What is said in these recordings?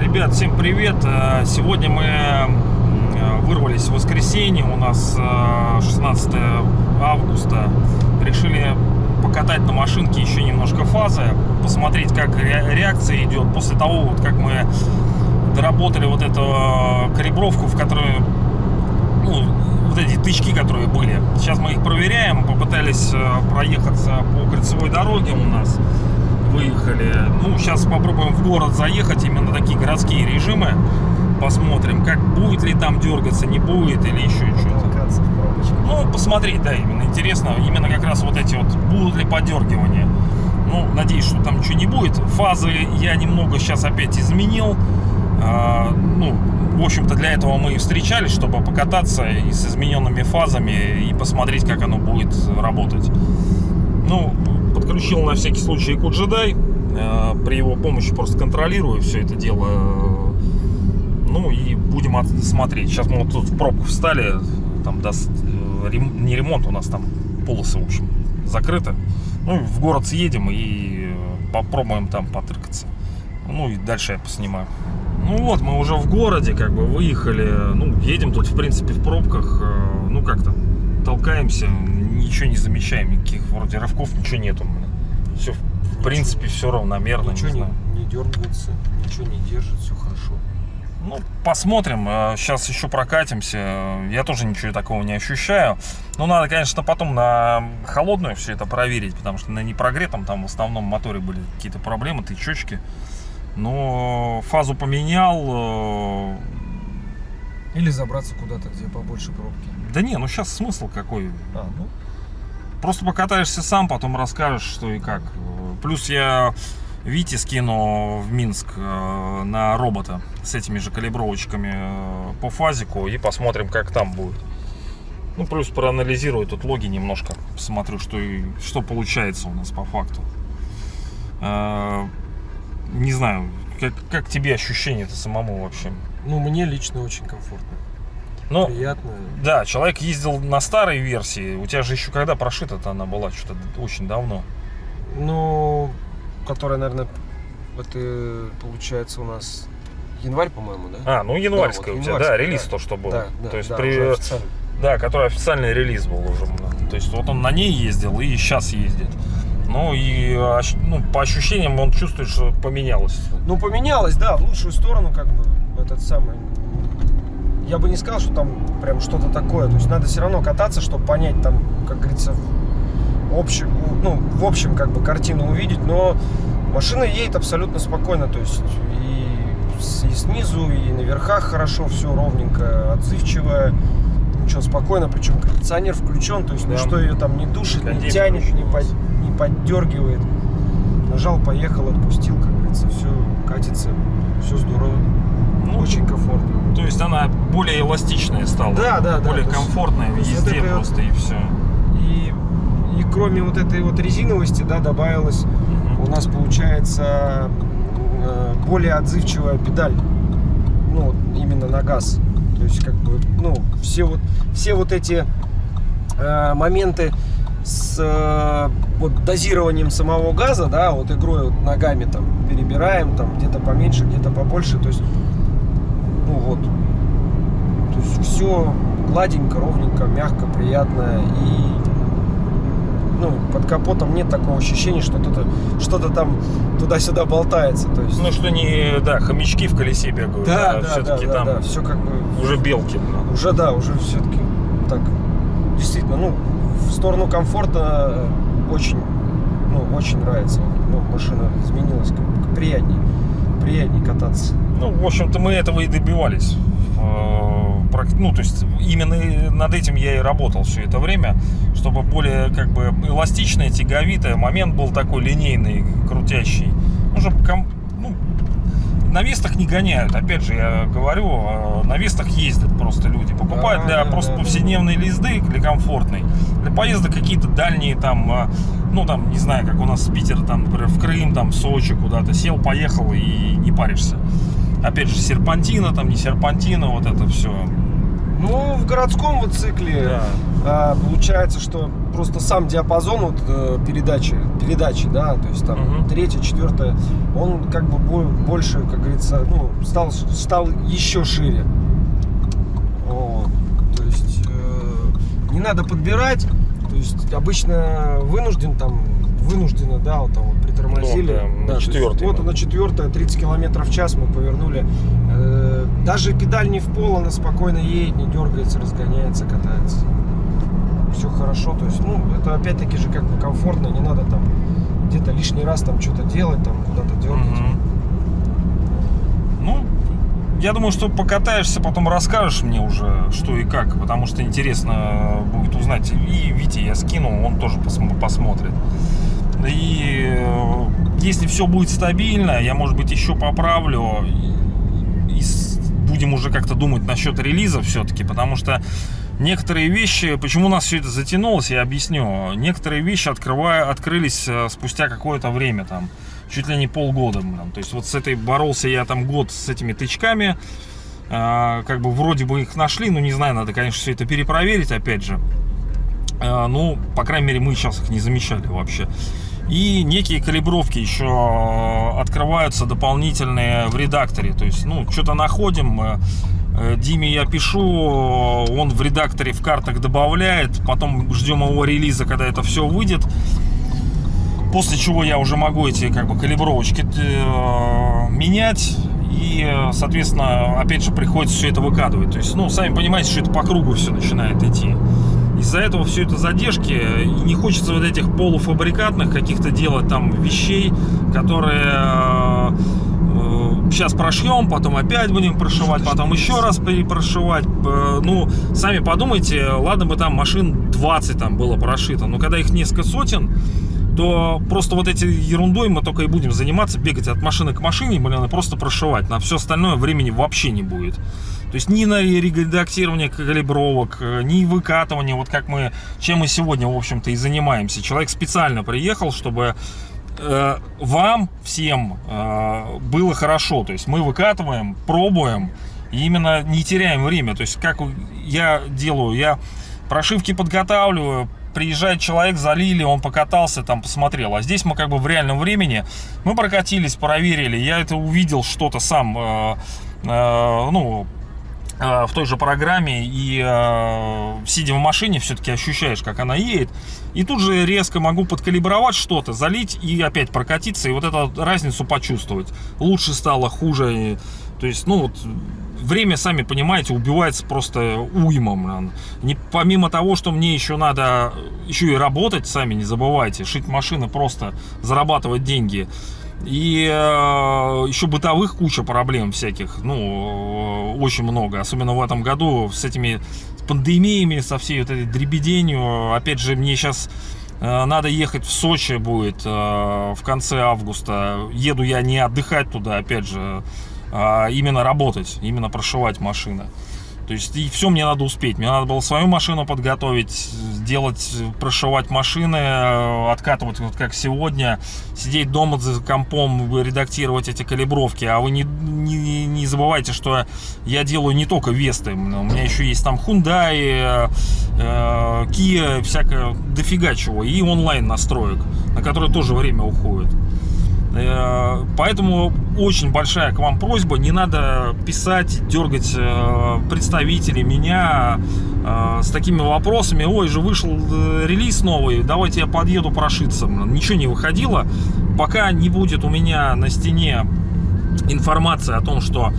Ребят, всем привет! Э, Сегодня мы э, вырвались в воскресенье, у нас э, 16 августа. Решили покатать на машинке еще немножко фазы, посмотреть, как ре- реакция идет после того, вот как мы доработали вот эту э, калибровку, в которой, ну, вот эти тычки, которые были. Сейчас мы их проверяем, попытались э, проехаться по кольцевой дороге у нас выехали. Ну, сейчас попробуем в город заехать, именно такие городские режимы. Посмотрим, как будет ли там дергаться, не будет или еще что-то. Ну, посмотреть, да, именно интересно, именно как раз вот эти вот, будут ли подергивания. Ну, надеюсь, что там ничего не будет. Фазы я немного сейчас опять изменил. А, ну, в общем-то, для этого мы и встречались, чтобы покататься и с измененными фазами и посмотреть, как оно будет работать. Ну, подключил на всякий случай Куджедай. При его помощи просто контролирую все это дело. Ну и будем от- смотреть. Сейчас мы вот тут в пробку встали. Там даст э, не ремонт, у нас там полосы, в общем, закрыты. Ну, в город съедем и э, попробуем там потыркаться. Ну и дальше я поснимаю. Ну вот, мы уже в городе, как бы выехали. Ну, едем тут, в принципе, в пробках. э, Ну, как там, толкаемся, ничего не замечаем, никаких вроде рывков, ничего нету. Все, в принципе, все равномерно. Ничего не не, не дергается, ничего не держит, все хорошо. Ну, посмотрим. Сейчас еще прокатимся. Я тоже ничего такого не ощущаю. Но надо, конечно, потом на холодную все это проверить, потому что на непрогретом там в основном моторе были какие-то проблемы, тычочки. Но фазу поменял. э, Или забраться куда-то, где побольше пробки. Да не, ну сейчас смысл какой? А, ну, Просто покатаешься сам, потом расскажешь, что и как. Плюс я Вите скину в Минск э, на робота с этими же калибровочками э, по фазику и посмотрим, как там будет. Ну, плюс проанализирую тут логи немножко, посмотрю, что, и, что получается у нас по факту. Не знаю, как, как тебе ощущение-то самому вообще? ну, мне лично очень комфортно. Ну, Приятно. да, человек ездил на старой версии. У тебя же еще когда прошита-то она была? Что-то очень давно. Ну, которая, наверное, это получается у нас январь, по-моему, да? А, ну январская вот у тебя, да, релиз да. то, что был. Да, да, то есть да, при, да, который официальный релиз был уже. да. То есть вот он на ней ездил и сейчас ездит. Ну и ну, по ощущениям он чувствует, что поменялось. Ну, поменялось, да, в лучшую сторону, как бы, этот самый... Я бы не сказал, что там прям что-то такое. То есть надо все равно кататься, чтобы понять там, как говорится, в общем, ну, в общем, как бы картину увидеть. Но машина едет абсолютно спокойно. То есть и, и снизу, и на верхах хорошо, все ровненько, отзывчивая. Ничего, спокойно, причем кондиционер включен, то есть Да. ничто ее там не душит, не Кондей тянет, не, под- не поддергивает. Нажал, поехал, отпустил, как говорится, все катится, все здорово. Ну, Очень комфортно. То есть она более эластичная стала. Да, да, да, Более есть комфортная вот везде вот- просто и все. И, и кроме вот этой вот резиновости, да, добавилась у нас получается э, более отзывчивая педаль. Ну, именно на газ. То есть, как бы, ну, все вот, все вот эти э, моменты с э, вот дозированием самого газа, да, вот игрой вот ногами там перебираем, там где-то поменьше, где-то побольше, то есть, ну вот, то есть все гладенько, ровненько, мягко, приятно и ну, под капотом нет такого ощущения, что что-то что там туда-сюда болтается. То есть, Ну что не, да, хомячки в колесе бегают, да, а да, да, все-таки да, там да, все как бы уже белки. уже да, уже все-таки так действительно, ну, в сторону комфорта очень, ну, очень нравится. Ну, машина изменилась, как бы приятней, кататься. Ну, в общем-то, мы этого и добивались. Э, Ну, то есть, именно над этим я и работал все это время, чтобы более, как бы, эластичная, тяговитая, момент был такой линейный, крутящий. Ну, чтобы, на вестах не гоняют, опять же, я говорю, э, на вестах ездят просто люди. Покупают Да, для да, просто да, повседневной езды, для комфортной. Для поездок какие-то дальние, там, э, ну, там, не знаю, как у нас с Питера, там, например, в Крым, там, в Сочи куда-то, сел, поехал и не паришься. Опять же, серпантина, там, не серпантина, вот это все. Ну, в городском вот цикле а, получается, что просто сам диапазон вот, э, передачи, передачи, да, то есть там Мгм. третья, четвертая, он как бы бо- больше, как говорится, ну, стал, стал еще шире. Вот. То есть э, не надо подбирать, то есть обычно вынужден там, вынужденно, да, вот там вот Ну, да, на четвёртой Вот именно. на четвертая, 30 километров в час мы повернули. Э, даже педаль не в пол, она спокойно едет, не дергается, разгоняется, катается. Все хорошо, то есть, ну, это опять-таки же как бы комфортно, не надо там где-то лишний раз там что-то делать, там куда-то дергать. Мгм. Ну, я думаю, что покатаешься, потом расскажешь мне уже, что и как, потому что интересно будет узнать. И Вите я скину, он тоже посм- посмотрит. И э, если все будет стабильно, я, может быть, еще поправлю и, будем уже как-то думать насчет релиза все-таки, потому что некоторые вещи, почему у нас все это затянулось, я объясню. Некоторые вещи открывая, открылись э, спустя какое-то время, там, чуть ли не полгода. блин. То есть вот с этой боролся я там год с этими тычками, А, как бы вроде бы их нашли, но не знаю, надо, конечно, все это перепроверить, опять же. Ну, по крайней мере, мы сейчас их не замечали вообще. И некие калибровки еще открываются дополнительные в редакторе. То есть, ну, что-то находим, э, э, Диме я пишу, он в редакторе в картах добавляет, потом ждем его релиза, когда это все выйдет. После чего я уже могу эти как бы калибровочки э, менять. И, э, соответственно, опять же, приходится все это выкатывать. То есть, ну, сами понимаете, что это по кругу все начинает идти. Из-за этого все это задержки. И не хочется вот этих полуфабрикатных каких-то делать там вещей, которые сейчас прошьем, потом опять будем прошивать, потом еще раз перепрошивать. Э, Ну, сами подумайте, ладно бы там машин 20 там было прошито, но когда их несколько сотен, то просто вот этой ерундой мы только и будем заниматься, бегать от машины к машине, блин, и просто прошивать. На все остальное времени вообще не будет. То есть ни на редактирование калибровок, э, ни выкатывание, вот как мы, чем мы сегодня, в общем-то, и занимаемся. Человек специально приехал, чтобы э, вам всем э, было хорошо. То есть мы выкатываем, пробуем, и именно не теряем время. То есть как я делаю, я прошивки подготавливаю, приезжает человек, залили, он покатался, там посмотрел. А здесь мы как бы в реальном времени, мы прокатились, проверили, я это увидел что-то сам, э, э, ну, в той же программе и э, сидя в машине все-таки ощущаешь, как она едет. И тут же резко могу подкалибровать что-то, залить и опять прокатиться, и вот эту разницу почувствовать. Лучше стало, хуже. То есть, ну вот, время, сами понимаете, убивается просто уймом. Не, помимо того, что мне еще надо еще и работать, сами не забывайте, шить машины просто, зарабатывать деньги. И э, еще бытовых куча проблем всяких, ну, э, очень много. Особенно в этом году с этими пандемиями, со всей вот этой дребеденью. Опять же, мне сейчас э, надо ехать в Сочи будет в конце августа. Еду я не отдыхать туда, опять же, а именно работать, именно прошивать машины. То есть и все мне надо успеть. Мне надо было свою машину подготовить, сделать, прошивать машины, э, откатывать вот как сегодня, сидеть дома за компом, редактировать эти калибровки. А вы не, не, не забывайте, что я делаю не только Весты. У меня еще есть там Hyundai, э, Kia, всякое дофига чего. И онлайн настроек, на которые тоже время уходит. Э, Поэтому очень большая к вам просьба, не надо писать, дергать э, представителей меня э, с такими вопросами. Ой, же вышел релиз новый, давайте я подъеду прошиться. Ничего не выходило. Пока не будет у меня на стене информация о том, что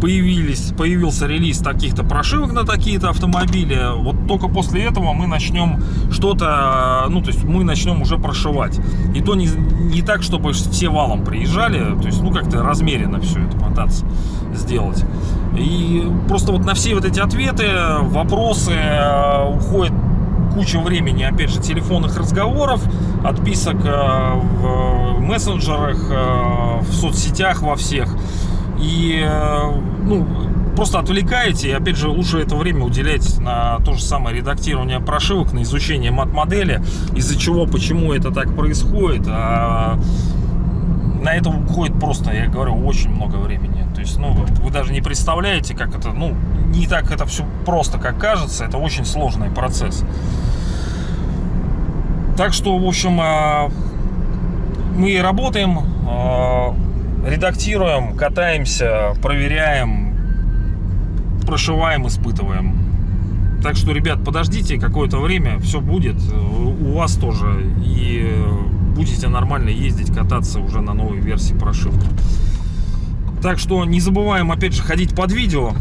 появились, появился релиз таких-то прошивок на такие-то автомобили, вот только после этого мы начнем что-то, ну, то есть мы начнем уже прошивать. И то не, не так, чтобы все валом приезжали, то есть, ну, как-то размеренно все это пытаться сделать. И просто вот на все вот эти ответы, вопросы э, уходит куча времени, опять же, телефонных разговоров, отписок э, в мессенджерах, э, в соцсетях во всех. И, э, ну, просто отвлекаете, и, опять же, лучше это время уделять на то же самое редактирование прошивок, на изучение мат-модели, из-за чего, почему это так происходит. А на это уходит просто, я говорю, очень много времени. То есть, ну, вы даже не представляете, как это, ну, не так это все просто, как кажется. Это очень сложный процесс. Так что, в общем, э, мы работаем, э, редактируем, катаемся, проверяем, прошиваем, испытываем. Так что, ребят, подождите какое-то время, все будет. У вас тоже. И будете нормально ездить, кататься уже на новой версии прошивки. Так что не забываем, опять же, ходить под видео.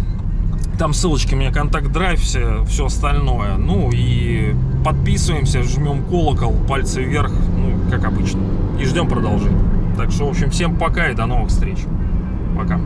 Там ссылочки у меня, контакт драйв, все, все остальное. Ну и подписываемся, жмем колокол, пальцы вверх, ну, как обычно. И ждем продолжения. Так что, в общем, всем пока и до новых встреч. Пока.